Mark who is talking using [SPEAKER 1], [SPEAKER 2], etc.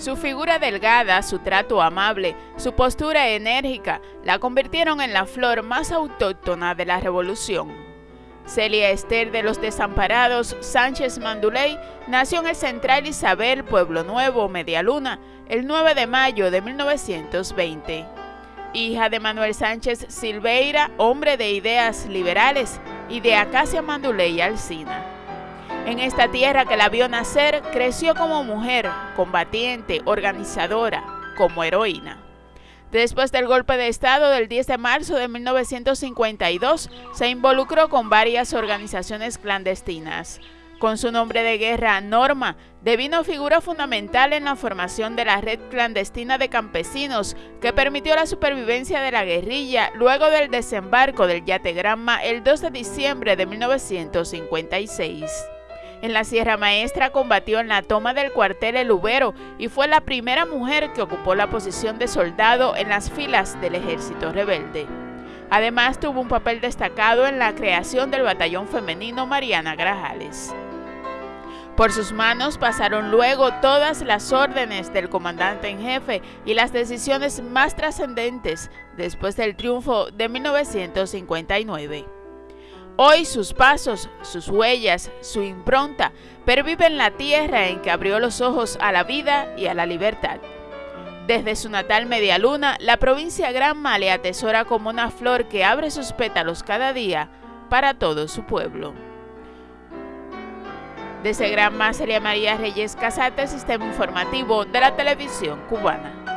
[SPEAKER 1] Su figura delgada, su trato amable, su postura enérgica la convirtieron en la flor más autóctona de la revolución. Celia Esther de los Desamparados Sánchez Manduley nació en el Central Isabel, Pueblo Nuevo, Medialuna, el 9 de mayo de 1920. Hija de Manuel Sánchez Silveira, hombre de ideas liberales, y de Acacia Manduley Alcina. En esta tierra que la vio nacer, creció como mujer, combatiente, organizadora, como heroína. Después del golpe de Estado del 10 de marzo de 1952, se involucró con varias organizaciones clandestinas. Con su nombre de guerra, Norma, devino figura fundamental en la formación de la red clandestina de campesinos que permitió la supervivencia de la guerrilla luego del desembarco del Yate Granma el 2 de diciembre de 1956. En la Sierra Maestra combatió en la toma del cuartel El Ubero y fue la primera mujer que ocupó la posición de soldado en las filas del ejército rebelde. Además tuvo un papel destacado en la creación del batallón femenino Mariana Grajales. Por sus manos pasaron luego todas las órdenes del comandante en jefe y las decisiones más trascendentes después del triunfo de 1959. Hoy sus pasos, sus huellas, su impronta perviven la tierra en que abrió los ojos a la vida y a la libertad. Desde su natal Medialuna, la provincia Granma le atesora como una flor que abre sus pétalos cada día para todo su pueblo. Desde Granma, Celia María Reyes Casate, Sistema Informativo de la Televisión Cubana.